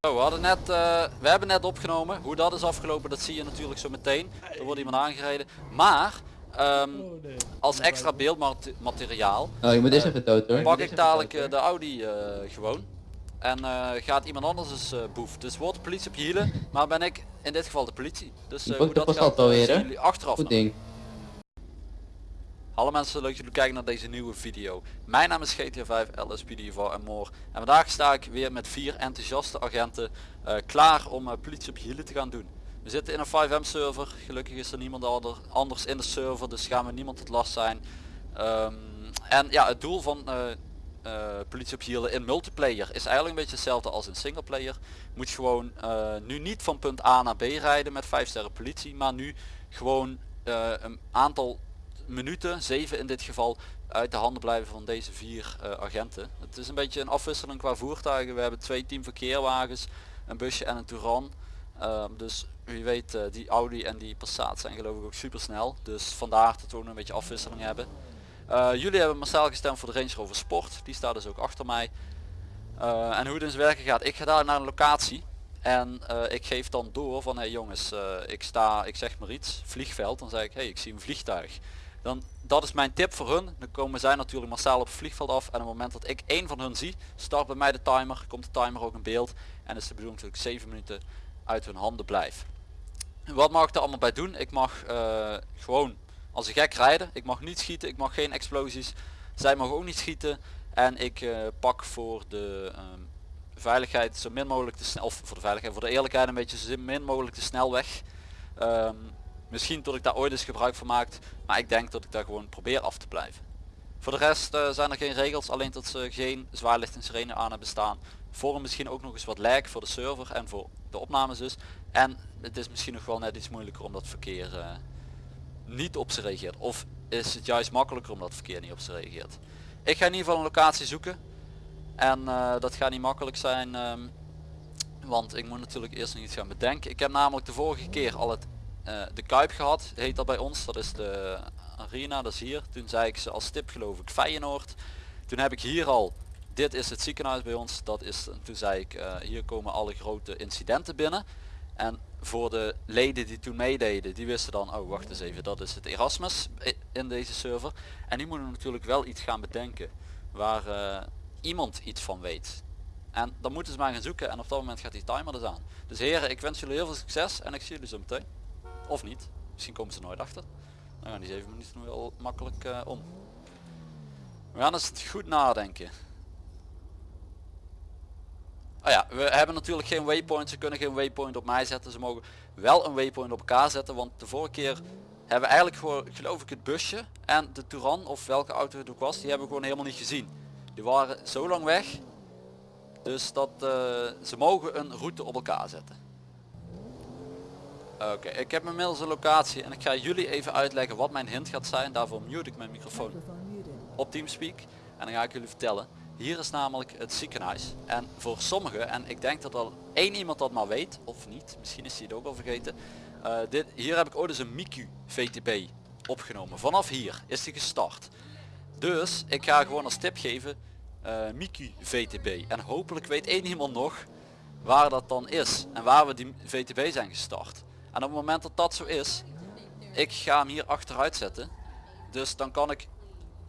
we, hadden net, eh, we hebben net opgenomen. Hoe dat is afgelopen, dat zie je natuurlijk zo meteen. Er wordt iemand aangereden. Maar, ehm, als extra beeldmateriaal Oh, je moet eerst even dood hoor. pak ik dadelijk eh, de Audi eh, gewoon. En eh, gaat iemand anders eh, boef. Dus wordt de politie op je hielen, maar ben ik in dit geval de politie. Dus eh, hoe dat gaat, alweer, jullie achteraf Goed ding. Hallo mensen, leuk dat jullie kijken naar deze nieuwe video. Mijn naam is GTA 5 LSPD voor en more. En vandaag sta ik weer met vier enthousiaste agenten eh, klaar om eh, politie op hielen te gaan doen. We zitten in een 5M server. Gelukkig is er niemand ander- anders in de server, dus gaan we niemand tot last zijn. Ehm, en ja, het doel van eh, politie op hielen in multiplayer is eigenlijk een beetje hetzelfde als in singleplayer. Moet gewoon nu niet van punt A naar B rijden met 5 sterren politie, maar nu gewoon een aantal minuten, 7 in dit geval, uit de handen blijven van deze vier eh, agenten. Het is een beetje een afwisseling qua voertuigen. We hebben twee team verkeerwagens, een busje en een Touran. Ehm, dus wie weet, eh, die Audi en die Passat zijn geloof ik ook super snel. Dus vandaar dat we ook een beetje afwisseling hebben. Eh, jullie hebben massaal gestemd voor de Range Rover Sport. Die staat dus ook achter mij. En hoe het in zijn werken gaat. Ik ga daar naar een locatie. En ik geef dan door van hey jongens, ik sta, ik zeg maar iets, vliegveld. Dan zeg ik, hey ik zie een vliegtuig. Dan, dat is mijn tip voor hun. Dan komen zij natuurlijk massaal op het vliegveld af. En op het moment dat ik één van hun zie, start bij mij de timer. Komt de timer ook in beeld. En is de bedoeling ik 7 minuten uit hun handen blijf. Wat mag ik er allemaal bij doen? Ik mag eh, gewoon als een gek rijden. Ik mag niet schieten, ik mag geen explosies. Zij mogen ook niet schieten. En ik eh, pak voor de ehm, veiligheid zo min mogelijk de snel, voor de veiligheid, voor de eerlijkheid een beetje zo min mogelijk de snelweg. Ehm, misschien tot ik daar ooit eens gebruik van maak, maar ik denk dat ik daar gewoon probeer af te blijven. Voor de rest eh, zijn er geen regels, alleen dat ze geen zwaarlicht en sirene aan hebben staan. Vorm misschien ook nog eens wat lag voor de server en voor de opnames dus. En het is misschien nog wel net iets moeilijker omdat verkeer eh, niet op ze reageert. Of is het juist makkelijker omdat het verkeer niet op ze reageert. Ik ga in ieder geval een locatie zoeken. En eh, dat gaat niet makkelijk zijn. ehm, want ik moet natuurlijk eerst nog iets gaan bedenken. Ik heb namelijk de vorige keer al het, de Kuip gehad. Heet dat bij ons. Dat is de arena. Dat is hier. Toen zei ik ze als tip geloof ik Feyenoord. Toen heb ik hier al. Dit is het ziekenhuis bij ons. Dat is, en toen zei ik eh, hier komen alle grote incidenten binnen. En voor de leden die toen meededen, die wisten dan, oh wacht eens even, dat is het Erasmus in deze server. En die moeten natuurlijk wel iets gaan bedenken waar eh, iemand iets van weet. En dan moeten ze maar gaan zoeken en op dat moment gaat die timer dus aan. Dus heren, ik wens jullie heel veel succes en ik zie jullie zo meteen. Of niet. Misschien komen ze nooit achter. Dan gaan die 7 minuten wel makkelijk eh, om. We gaan eens goed nadenken. Oh ja, we hebben natuurlijk geen waypoint. Ze kunnen geen waypoint op mij zetten. Ze mogen wel een waypoint op elkaar zetten. Want de vorige keer hebben we eigenlijk gewoon, geloof ik, het busje en de Touran of welke auto het ook was, die hebben we gewoon helemaal niet gezien. Die waren zo lang weg. Dus dat eh, ze mogen een route op elkaar zetten. Oké, ik heb inmiddels een locatie en ik ga jullie even uitleggen wat mijn hint gaat zijn. Daarvoor mute ik mijn microfoon op Teamspeak en dan ga ik jullie vertellen. Hier is namelijk het ziekenhuis en voor sommigen, en ik denk dat al één iemand dat maar weet, of niet, misschien is hij het ook al vergeten. eh, dit, hier heb ik ooit eens een Miku VTB opgenomen. Vanaf hier is die gestart. Dus ik ga gewoon als tip geven eh Miku VTB en hopelijk weet één iemand nog waar dat dan is en waar we die VTB zijn gestart. En op het moment dat dat zo is, ik ga hem hier achteruit zetten. Dus dan kan ik,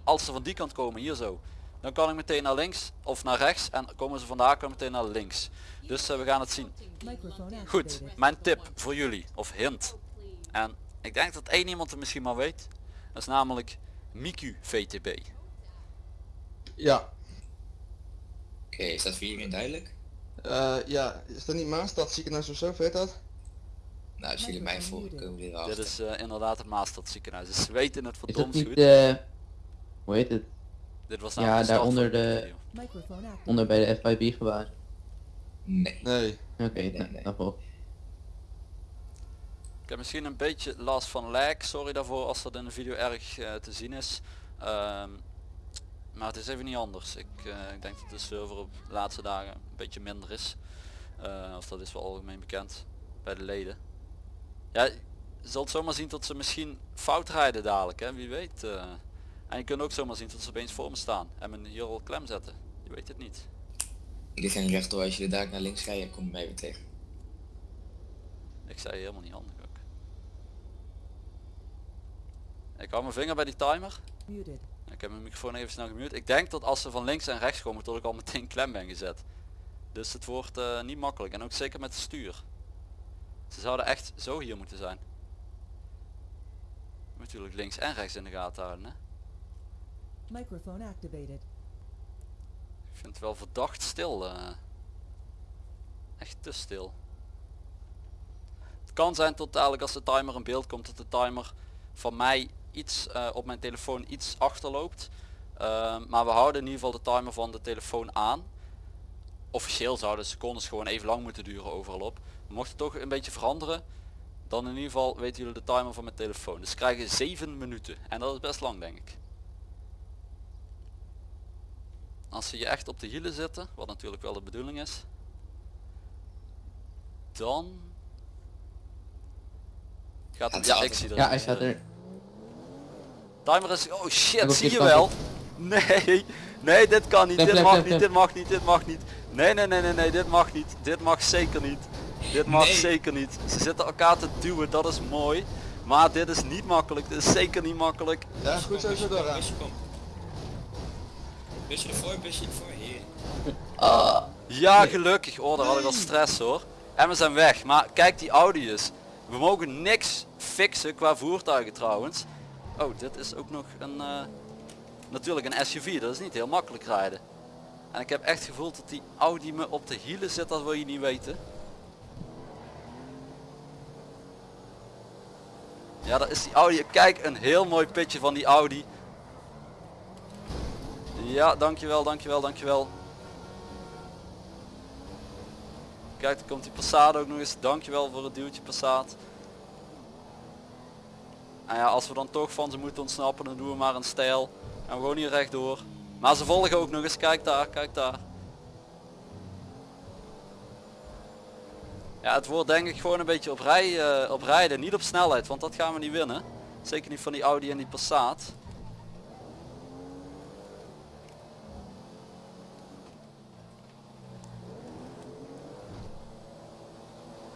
als ze van die kant komen, hier zo, dan kan ik meteen naar links of naar rechts en komen ze vandaar kan ik meteen naar links. Dus eh, we gaan het zien. Goed, mijn tip voor jullie, of hint. En ik denk dat één iemand het misschien maar weet. Dat is namelijk Miku VTB. Ja, Oké, is dat voor iedereen duidelijk? eh, ja, is dat niet Maastad ziekenhuis of zo, weet dat? Nou, als jullie mij volgen, komen jullie Dit erachter. is eh, inderdaad het Maastad ziekenhuis. Dus ze weten het Is dat verdomd niet goed. de... Hoe heet het? Dit was Ja, namelijk de start daaronder de- video. Onder bij de FIB gewaar. Nee. Nee. Oké, Nee, nou, nee. daarvoor. Ik heb misschien een beetje last van lag. Sorry daarvoor als dat in de video erg eh, te zien is. Ehm, maar het is even niet anders. Ik, eh, ik denk dat de server op de laatste dagen een beetje minder is. Eh, of dat is wel algemeen bekend bij de leden. Ja, je zult zomaar zien dat ze misschien fout rijden dadelijk. Hè? Wie weet. eh. En je kunt ook zomaar zien dat ze opeens voor me staan en me hier al klem zetten. Je weet het niet. Dit ging rechtdoor, als je daar naar links rijdt, kom je mij weer tegen. Ik zei helemaal niet handig ook. Ik hou mijn vinger bij die timer. Muted. Ik heb mijn microfoon even snel gemute. Ik denk dat als ze van links en rechts komen dat ik al meteen klem ben gezet. Dus het wordt eh, niet makkelijk. En ook zeker met het stuur. Ze zouden echt zo hier moeten zijn. Natuurlijk links en rechts in de gaten houden. Hè? Microphone activated. Ik vind het wel verdacht stil. eh. Echt te stil. Het kan zijn tot dadelijk als de timer in beeld komt dat de timer van mij iets eh, op mijn telefoon iets achterloopt. Eh, maar we houden in ieder geval de timer van de telefoon aan. Officieel zouden de secondes gewoon even lang moeten duren overal op. Mocht het toch een beetje veranderen, dan in ieder geval weten jullie de timer van mijn telefoon. Dus ze krijgen 7 minuten. En dat is best lang denk ik. Als ze je echt op de hielen zitten, wat natuurlijk wel de bedoeling is, dan gaat het. Ja, ik zie Ja, er. hij staat er. Timer is. Oh shit, zie je wel? Nee, nee, dit kan niet. Dit mag niet. Dit mag niet. Dit mag niet. Nee, nee, nee, nee, nee, dit mag niet. Dit mag zeker niet. Dit mag Nee. zeker niet. Ze zitten elkaar te duwen, dat is mooi. Maar dit is niet makkelijk. Dit is zeker niet makkelijk. Ja, goed zo, zo door. Busje ervoor, busje ervoor, hier. Ah, Ja, gelukkig. Oh, daar had ik al stress hoor. En we zijn weg. Maar kijk die Audi's. We mogen niks fixen qua voertuigen trouwens. Oh, dit is ook nog een... eh, natuurlijk een SUV. Dat is niet heel makkelijk rijden. En ik heb echt gevoeld dat die Audi me op de hielen zit. Dat wil je niet weten. Ja, dat is die Audi. Kijk, een heel mooi pitje van die Audi. Ja, dankjewel, dankjewel, dankjewel. Kijk, komt die Passat ook nog eens. Dankjewel voor het duwtje Passat. En ja, als we dan toch van ze moeten ontsnappen, dan doen we maar een stijl. En we gewoon hier rechtdoor. Maar ze volgen ook nog eens. Kijk daar, kijk daar. Ja, het wordt denk ik gewoon een beetje op, rij, eh, op rijden, niet op snelheid, want dat gaan we niet winnen. Zeker niet van die Audi en die Passat.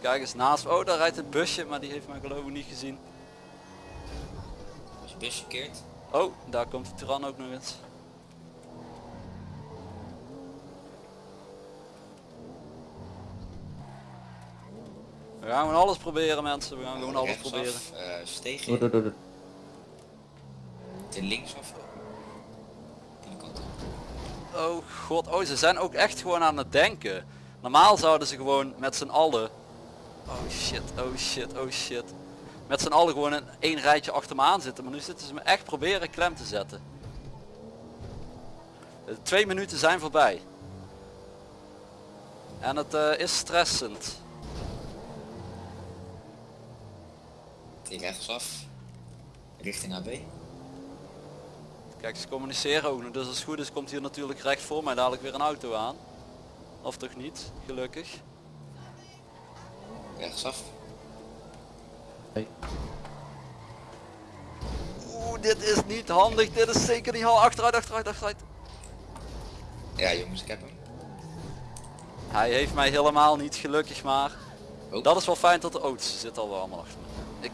Kijk eens naast. Oh, daar rijdt het busje, maar die heeft mij geloof ik niet gezien. Als je busje keert. Oh, daar komt de Turan ook nog eens. We gaan gewoon alles proberen mensen, we gaan gewoon alles Rechtsaf, proberen. eh, steeg in. door, door. Ten linksaf. Die kant op. Oh god, oh ze zijn ook echt gewoon aan het denken. Normaal zouden ze gewoon met z'n allen... Oh shit, oh shit, oh shit. Met z'n allen gewoon in één rijtje achter me aan zitten. Maar nu zitten ze me echt proberen klem te zetten. De twee minuten zijn voorbij. En het eh, is stressend. Die rechtsaf. Richting AB. Kijk, ze communiceren ook nog. Dus als het goed is komt hier natuurlijk recht voor mij dadelijk weer een auto aan. Of toch niet, gelukkig. Rechtsaf. Hey. Oeh, dit is niet handig. Dit is zeker niet handig. Achteruit, achteruit, achteruit. Ja jongens, ik heb hem. Hij heeft mij helemaal niet gelukkig maar. Oh. Dat is wel fijn dat de auto's zitten al wel allemaal achter me. Ik...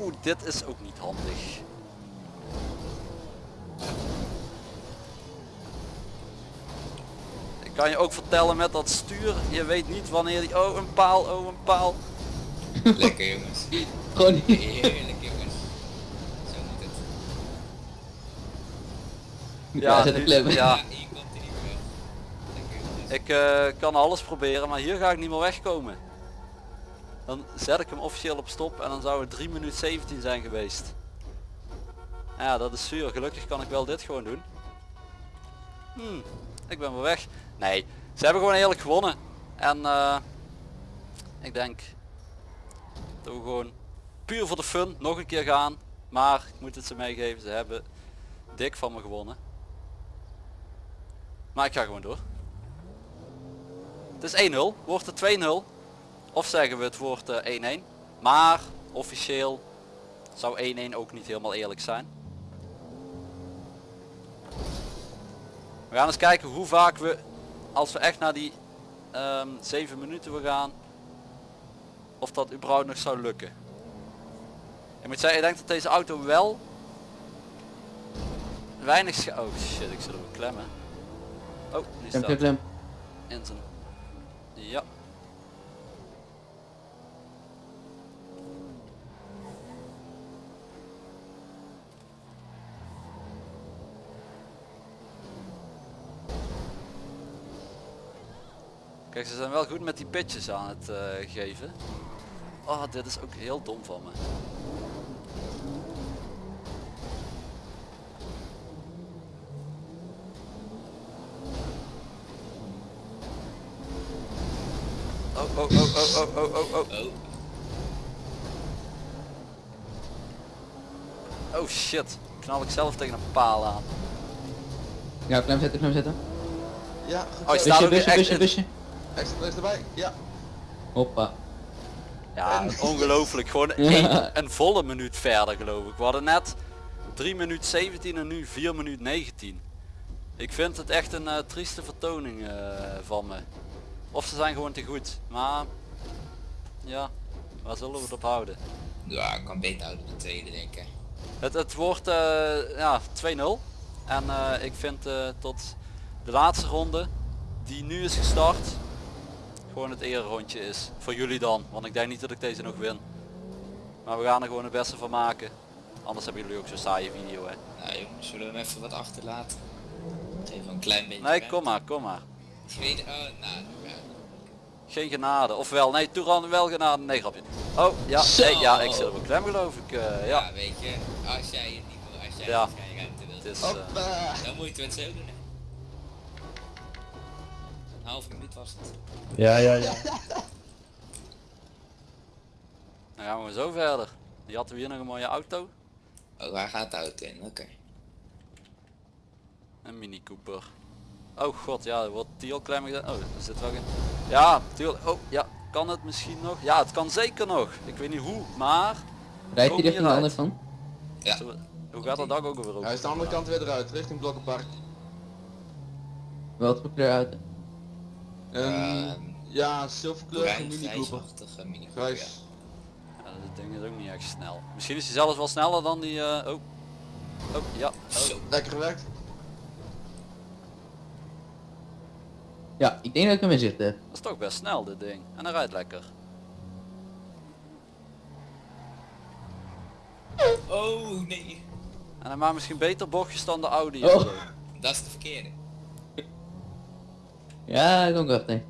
Oeh, dit is ook niet handig. Ik kan je ook vertellen met dat stuur, je weet niet wanneer die... Oh, een paal, oh, een paal. Lekker jongens. Gewoon niet. Heerlijk jongens. Zo moet het. Ja, nu- ja, Ja. Ik eh, kan alles proberen, maar hier ga ik niet meer wegkomen. Dan zet ik hem officieel op stop en dan zou het 3 minuten 17 zijn geweest. Ja, dat is zuur. Gelukkig kan ik wel dit gewoon doen. Hmm, ik ben weer weg. Nee, ze hebben gewoon eerlijk gewonnen. En eh, ik denk dat we gewoon puur voor de fun nog een keer gaan. Maar ik moet het ze meegeven, ze hebben dik van me gewonnen. Maar ik ga gewoon door. Het is 1-0. Wordt het 2-0? Of zeggen we het eh, 1-1? Maar officieel zou 1-1 ook niet helemaal eerlijk zijn. We gaan eens kijken hoe vaak we, als we echt naar die ehm 7 minuten we gaan, of dat überhaupt nog zou lukken. Ik moet zeggen, ik denk dat deze auto wel weinig Oh shit, ik zit op een klemmen. Oh, Klem, staat klem. in zijn... Ja. Kijk, ze zijn wel goed met die pitches aan het eh, geven. Oh, dit is ook heel dom van me. Oh, oh, oh, oh, oh, oh, oh, oh. Oh, Oh shit. Knal ik zelf tegen een paal aan. Ja, klem zetten, klem zetten. Ja, Oh, je staat Busje, ook busje, busje, busje. Extra place erbij. Ja. Hoppa. Ja, ongelooflijk. Gewoon één, een volle minuut verder geloof ik. We hadden net 3 minuut 17 en nu 4 minuut 19. Ik vind het echt een eh, trieste vertoning eh, van me. Of ze zijn gewoon te goed. Maar ja, waar zullen we het op houden? ja, ik kan beter houden de tweede denk ik. Het, het wordt eh, ja, 2-0. En eh, ik vind eh, tot de laatste ronde die nu is gestart gewoon het rondje is. Voor jullie dan. Want ik denk niet dat ik deze nog win. Maar we gaan er gewoon het beste van maken. Anders hebben jullie ook zo'n saaie video hè. Nou jongens, zullen we hem even wat achterlaten? Even een klein beetje Nee, ruimte. kom maar, kom maar. Weet, oh, nou, ja. Geen genade. Ofwel, nee, Toeran wel genade. Nee, grapje. Oh, ja, Zo. nee, ja, ik zit op een klem geloof ik. eh, ja, ja, weet je, als jij het niet wil, als jij Ja. geen ruimte wilt, het is... eh, dan moet je het zo doen. Een half minuut was het. Ja, ja, ja. dan gaan we zo verder. Die hadden we hier nog een mooie auto. Oh, waar gaat de auto in? Oké. Een Mini Cooper. Oh god, ja, er wordt die al klein gedaan. Oh, er zit wel een... Ja, tuurlijk. Oh, ja, kan het misschien nog? Ja, het kan zeker nog. Ik weet niet hoe, maar... Rijdt hij richting de hieruit. ander van? Ja. We- Hoe gaat dat dak ook weer over? Hij is de andere kant weer eruit, richting Blokkenpark. Wat voor kleur auto? Ehm, ja, zilverkleurige Bruin, Mini Cooper. grijsachtige Mini Cooper, ja. Grijs. Ja, dat ding is ook niet echt snel. Misschien is hij zelfs wel sneller dan die... eh, oh. Oh, ja. Oh. Lekker gewerkt. Ja, ik denk dat ik hem in heb. Dat is toch best snel dit ding. En hij rijdt lekker. Oh nee, En hij maakt misschien beter bochtjes dan de Audi. Oh. of zo. dat is de verkeerde. Ja, ik ook wacht nee.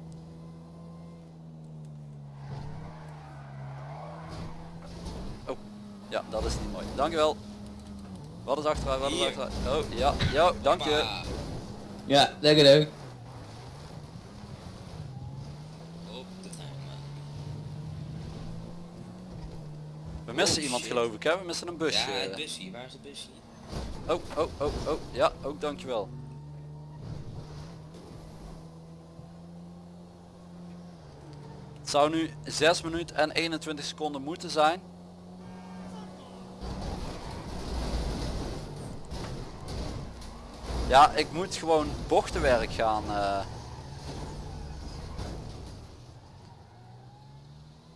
Ja, dat is niet mooi. Dankjewel. Wat is achteruit, wat is achteruit? Oh, ja, ja, dank je. Ja, lekker leuk. We missen Oh, iemand shit. geloof ik hè, we missen een busje. Ja, het busje, waar is het busje? Oh, oh, oh, oh, ja, ook dankjewel. Het zou nu 6 minuten en 21 seconden moeten zijn. Ja, ik moet gewoon bochtenwerk gaan. eh,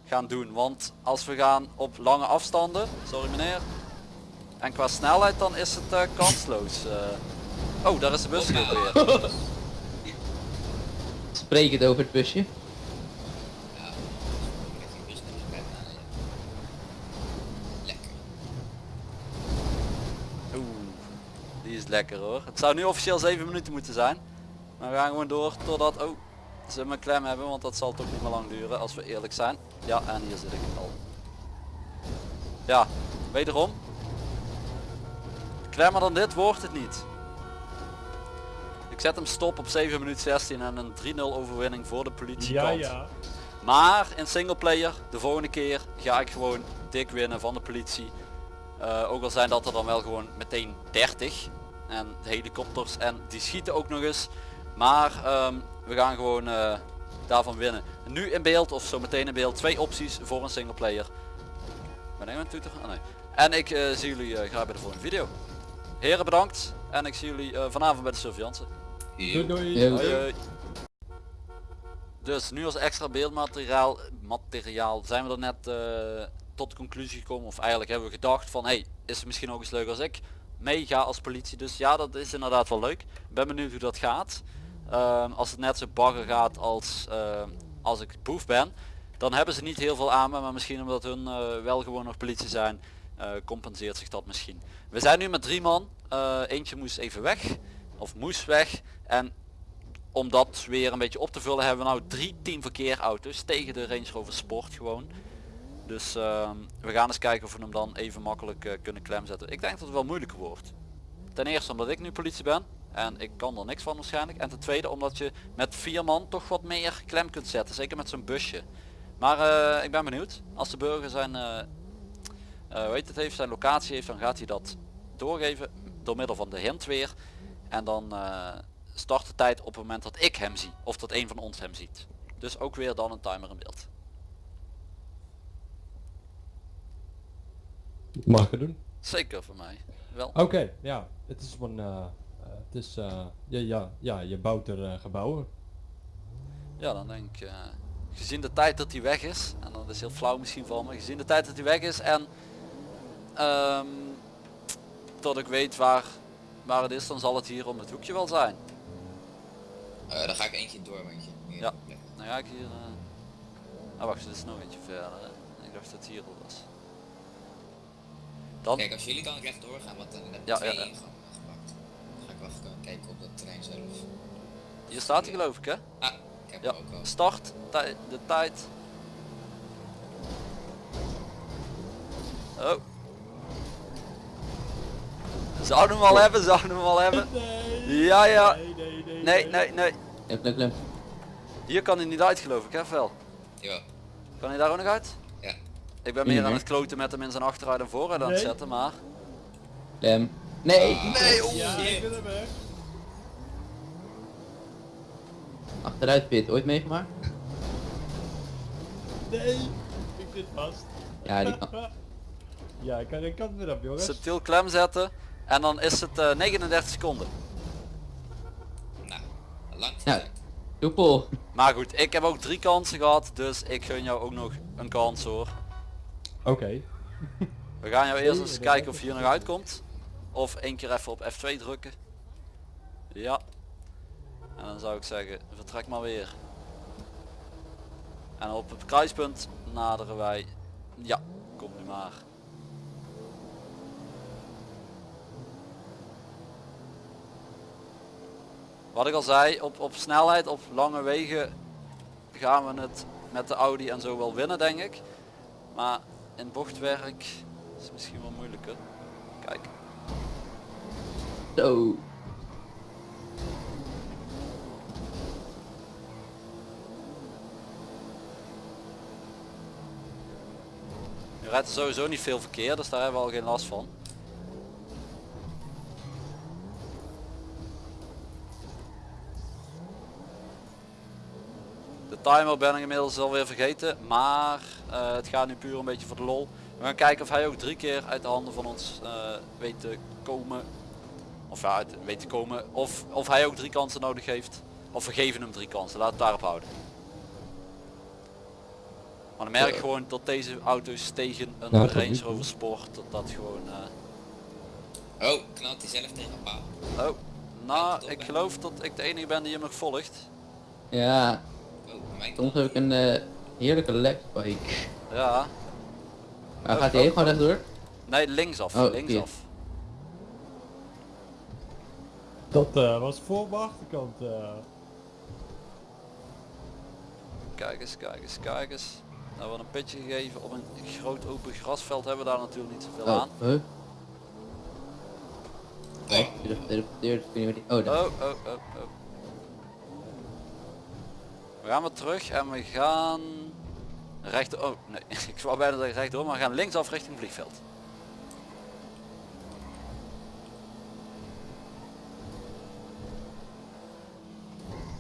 gaan doen. Want als we gaan op lange afstanden, sorry meneer, en qua snelheid dan is het eh, kansloos. eh. Oh, daar is de bus weer. Spreek het over het busje. Ja, met die bus naar de kant aan, ja. Lekker. Oeh, die is lekker hoor. Het zou nu officieel 7 minuten moeten zijn. Maar we gaan gewoon door totdat oh, ze me klem hebben, want dat zal toch niet meer lang duren als we eerlijk zijn. Ja, en hier zit ik al. Ja, wederom. Klemmer dan dit wordt het niet. Ik zet hem stop op 7 minuten 16 en een 3-0 overwinning voor de politie. Ja, ja. Maar in singleplayer, de volgende keer ga ik gewoon dik winnen van de politie. Eh, ook al zijn dat er dan wel gewoon meteen 30. En de helikopters en die schieten ook nog eens. Maar ehm, we gaan gewoon eh, daarvan winnen. Nu in beeld of zo meteen in beeld twee opties voor een singleplayer. Ben ik met toeter? Oh, nee. En ik eh, zie jullie eh, graag bij de volgende video. Heren bedankt. En ik zie jullie eh, vanavond bij de surveillance. Doei doei. Hoi. Dus nu als extra beeldmateriaal materiaal zijn we er net eh, tot de conclusie gekomen. Of eigenlijk hebben we gedacht van hey, is het misschien ook eens leuk als ik meega als politie. Dus ja, dat is inderdaad wel leuk. Ben benieuwd hoe dat gaat. Ehm, als het net zo bagger gaat als, ehm, als ik boef ben, dan hebben ze niet heel veel aan me. Maar misschien omdat hun eh, wel gewoon nog politie zijn, eh, compenseert zich dat misschien. We zijn nu met drie man. Eh, eentje moest even weg. Of moest weg. En om dat weer een beetje op te vullen hebben we nou drie teamverkeerauto's tegen de Range Rover Sport gewoon. Dus ehm, we gaan eens kijken of we hem dan even makkelijk eh, kunnen klemzetten. Ik denk dat het wel moeilijker wordt. Ten eerste omdat ik nu politie ben en ik kan er niks van waarschijnlijk. En ten tweede omdat je met vier man toch wat meer klem kunt zetten. Zeker met zo'n busje. Maar eh, ik ben benieuwd. Als de burger zijn, eh eh, het heeft, zijn locatie heeft, dan gaat hij dat doorgeven door middel van de hint weer. En dan start de tijd op het moment dat ik hem zie. Of dat een van ons hem ziet. Dus ook weer dan een timer in beeld. Mag ik het doen? Zeker voor mij. Wel. Oké, ja. Het is van, eh, eh, het is, eh, ja, ja, ja, je bouwt er eh, gebouwen. Ja, dan denk ik, eh, gezien de tijd dat hij weg is, en dat is heel flauw misschien van me, gezien de tijd dat hij weg is en ehm, tot ik weet waar, waar het is, dan zal het hier om het hoekje wel zijn. Eh, dan ga ik eentje door met je. Hier. Ja. Dan ga ik hier... eh Ah wacht, dit is nog eentje verder. Ik dacht dat het hier al was. Dan, Kijk, als jullie dan rechtdoor gaan, want dan heb je Ja, twee ja, ja. ingangen gepakt. Dan ga ik wel even kijken op dat terrein zelf. hier staat hij geloof ik hè? Ah, ik heb Ja, hem ook al. start, tij- de tijd. Oh. Zouden we hem al hebben, zouden we hem al hebben. Ja, ja. Nee, nee, nee. Nee, nee, nee. Klem. Hier kan hij niet uit geloof ik, hè Vel? Jawel. Kan hij daar ook nog uit? Ik ben meer aan het kloten met hem in zijn achteruit en vooruit aan het Nee. zetten, maar... Klem. Nee! Nee, oeh. Ja, ik ben er weg. Achteruit pit, ooit meegemaakt? Nee, ik zit vast. Ja, die kan. Ja, ik kan geen kant meer op, jongens. Subtiel klem zetten. En dan is het eh, 39 seconden. Nou, lang soepel. Maar goed, ik heb ook drie kansen gehad, dus ik gun jou ook nog een kans hoor. Oké. We gaan jou eerst eens kijken of je hier nog uitkomt. Of één keer even op F2 drukken. Ja. En dan zou ik zeggen, vertrek maar weer. En op het kruispunt naderen wij. Ja, kom nu maar. Wat ik al zei, op, op snelheid, op lange wegen gaan we het met de Audi en zo wel winnen denk ik. Maar in bochtwerk is misschien wel moeilijker. Kijk. Zo. Je rijdt er sowieso niet veel verkeer, dus daar hebben we al geen last van. De timer ben ik inmiddels alweer vergeten, maar het gaat nu puur een beetje voor de lol. We gaan kijken of hij ook drie keer uit de handen van ons eh, weet te komen. Of ja, uit, weet te komen. Of, of hij ook drie kansen nodig heeft. Of we geven hem drie kansen, laat het daarop houden. Maar dan merk ik gewoon dat deze auto's tegen een nu Range. Rover Sport, dat dat gewoon... eh, Oh, knalt hij zelf tegen een paal. Oh, nou, ik geloof dat ik de enige ben die hem nog volgt. Ja, Oh, soms heb ik een eh, heerlijke lekbike. Ja. Maar gaat hij even gewoon rechtdoor? Nee, linksaf, Oh, linksaf. Dat eh, was voor mijn achterkant. eh. Kijk eens, kijk eens, kijk eens. Nou, we een pitje gegeven op een groot open grasveld hebben we daar natuurlijk niet zoveel Oh, aan. huh? Nee. Wat die... Oh, Oh, oh, oh, oh. We gaan weer terug en we gaan recht. Oh nee, ik wou bijna zeggen rechtdoor, maar we gaan linksaf richting vliegveld.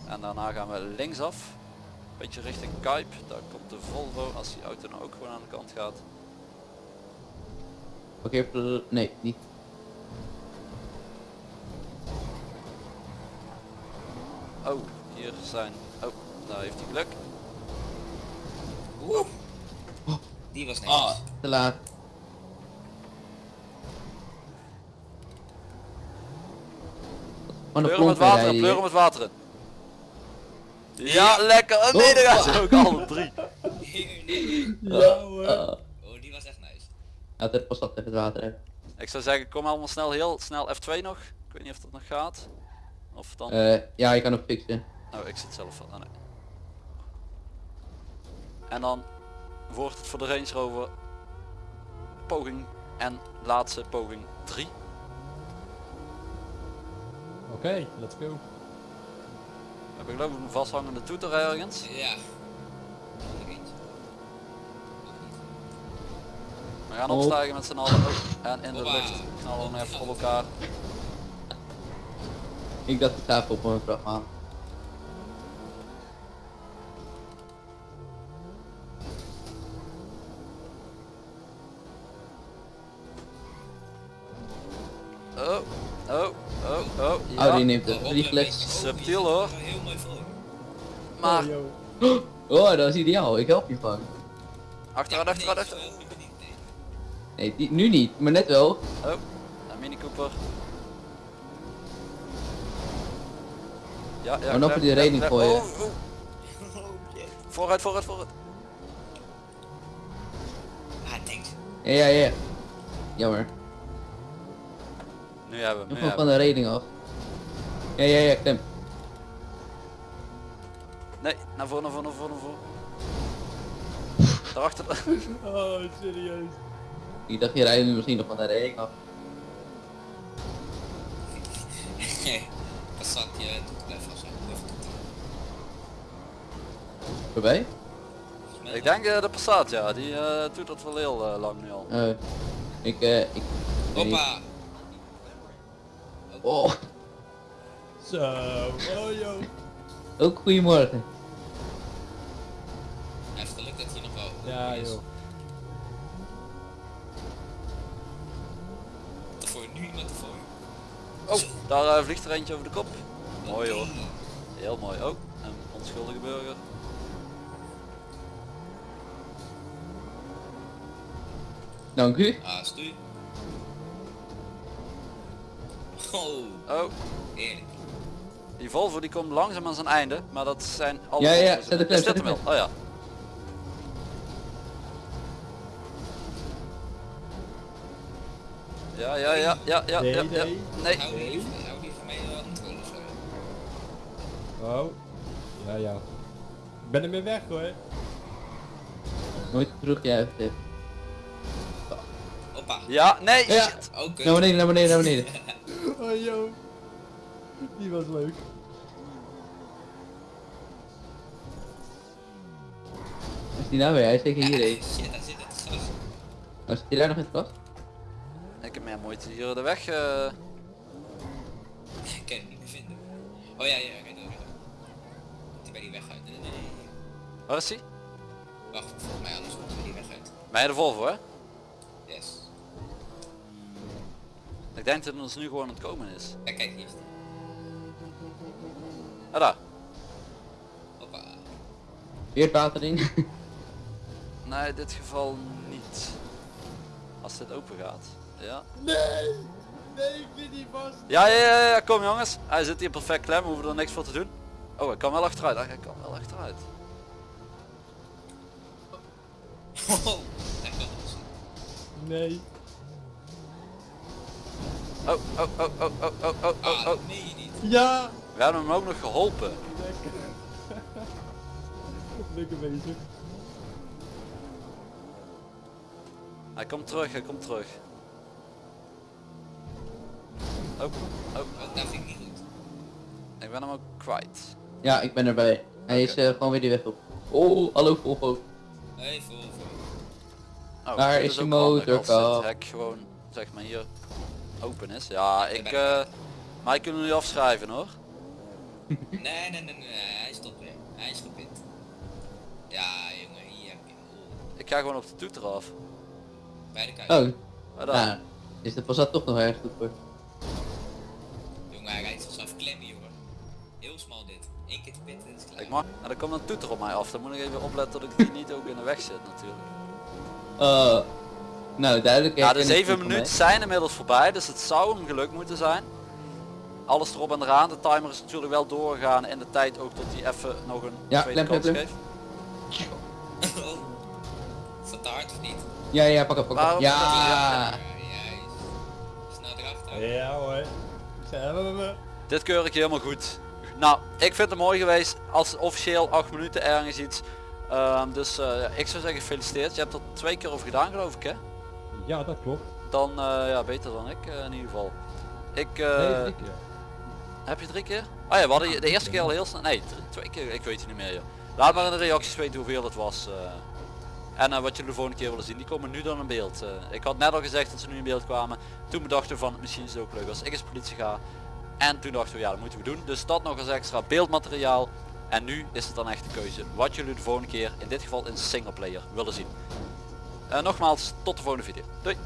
En daarna gaan we linksaf. Beetje richting Kuip. Daar komt de Volvo als die auto nou ook gewoon aan de kant gaat. Parkeer... Nee, niet. Oh, hier zijn... Oh, daar heeft hij geluk. Oeh. Die was netjes. Ah, te laat. Pleur de hem het water in, rijden pleur hier. hem het water in. Ja, lekker. Oh nee, daar gaan ze ook alle drie. Ja hoor. Oh, die was echt nice. We pas wat even het water hebben. Ik zou zeggen, kom allemaal snel, heel snel F2 nog. Ik weet niet of dat nog gaat. Of dan... Eh, ja, je kan hem fixen. Oh, ik zit zelf van. Oh, nee. En dan wordt het voor de Range Rover poging en laatste poging 3. Oké, let's go. We hebben geloof ik een vasthangende toeter ergens. Ja. We gaan Oh. opstijgen met z'n allen. En in de lucht knallen we even op elkaar. Ik dacht het even op mijn vrachtwagen. Die neemt vliegles. een beetje- Subtiel, hoor. Maar Oh. Oh, dat is ideaal. Ik help je van. achteruit, achteruit, achteruit. nee. Die, nu niet, maar net wel. Oh, een Mini Cooper. Ja, ja. Oh, nog voor die klem. voor je. Oh, oh. Vooruit, vooruit, vooruit. Ah, thanks. Ja, ja, ja. Jammer. Nu hebben we Nog hem, wel van de reding af. Ja, ja, ja, hem. Nee, naar voren, naar voren, naar voren, naar voren. Daarachter. Oh, serieus. Ik dacht, je rijdt nu misschien nog van de reding af. Passat je doet blijft. Of doet Voorbij? Ik denk eh, de Passat, ja. Die eh, doet dat wel heel eh, lang nu al. Ik, eh, ik... Hoppa. Oh, Zo, oh yo. ook goedemorgen. Hij heeft geluk dat hij nog wel Ja is. joh. Voor nu iemand ervoor. Oh, daar eh, vliegt er eentje over de kop. Mooi hoor. Heel mooi. Oh, een onschuldige burger. Dank u. Ah, stu. Oh, Oh, eerlijk. Die Volvo die komt langzaam aan zijn einde. Maar dat zijn alle Ja, ja, Volvo's. zet hem? Oh ja. Ja, ja, ja, ja, ja, ja, ja. nee. Nee. Hou die, hou die van mij wel controle of zo. Oh. Ja, ja. Ik ben ermee weg hoor. Nooit terugjuichen. dit. Hoppa. Ja, nee, Ja. shit. Ook kut. Naar beneden, naar beneden, naar beneden. Oh yo. Die was leuk. Is die nou weer? Hij is zeker hierheen. Shit, daar zit het gas. Oh, zit hij daar nog in het gras? Ik heb meer moeite hier de weg. eh, Ik kan hem niet meer vinden. Oh ja, ja, door, rijd door. Moet hij bij die weg uit? Nee, nee, nee. Waar is die? Wacht, volgens mij anders komt hij bij die weg uit. Bij de Volvo, hè? Yes. Ik denk dat het ons nu gewoon aan het komen is. Ja, kijk, hier is die. Ah, daar. Hoppa. Weer het water in. Nee, in dit geval niet. Als dit open gaat. Ja. Nee! Nee, ik zit niet vast. Ja, ja, ja, ja, kom jongens. Hij zit hier perfect klem, we hoeven er niks voor te doen. Oh, hij kan wel achteruit. Hij kan wel achteruit. Oh. Nee. Oh, oh, oh, oh, oh, oh, oh, oh, Ah, oh. nee, niet. Ja! We hebben hem ook nog geholpen. Lekker. Lekker bezig. Hij komt terug, hij komt terug. Oh, oh, dat vind ik niet goed. ik ben hem ook kwijt. Ja, ik ben erbij. Hij is eh, gewoon weer die weg op. Oh, hallo Volvo. Hey, vol, vol. Oh, Waar dit is je ook handig als dit hek gewoon, zeg maar hier, open is. Ja, ik, eh, mij kunnen nu afschrijven hoor. Nee, nee, nee, nee, nee, hij stopt weer. Hij is gepind. Ja, jongen, hier heb je hem. Oh, Ik ga gewoon op de toeter af. bij de kuit. Oh, Maar dan- Nou, is de Passat toch nog erg goed voor. Jongen, hij rijdt zichzelf klemmen, jongen. Heel smal dit. Eén keer te pitten en het is klaar. Ik mag, en dan komt een toeter op mij af. Dan moet ik even opletten dat ik die niet ook in de weg zit natuurlijk. Oh. Nou, duidelijk. Ja, de herkenning 7 van minuten zijn inmiddels voorbij, dus het zou hem gelukt moeten zijn. Alles erop en eraan. De timer is natuurlijk wel doorgegaan in de tijd ook tot hij even nog een Ja, tweede kans geeft. Oh. Is dat te hard of niet? Ja, ja, pak op, pak op. Waarom- Ja. Ja, erachter. Ja hoor. Dit keur ik helemaal goed. Nou, ik vind het mooi geweest als officieel 8 minuten ergens iets. Ehm, dus eh, ja, ik zou zeggen gefeliciteerd. Je hebt er twee keer over gedaan geloof ik hè? Ja, dat klopt. Dan eh, ja, beter dan ik eh, in ieder geval. Ik, eh, Nee, keer. Heb je drie keer? Oh ja, we hadden de eerste keer al heel snel. Nee, twee keer. Ik weet het niet meer. Joh. Laat maar in de reacties weten hoeveel het was. eh. en eh, wat jullie de volgende keer willen zien. Die komen nu dan in beeld. eh. ik had net al gezegd dat ze nu in beeld kwamen. Toen bedachten we van misschien is het ook leuk als ik als politie ga. En toen dachten we ja dat moeten we doen. Dus dat nog als extra beeldmateriaal. En nu is het dan echt de keuze wat jullie de volgende keer in dit geval in singleplayer willen zien. Nogmaals tot de volgende video. Doei!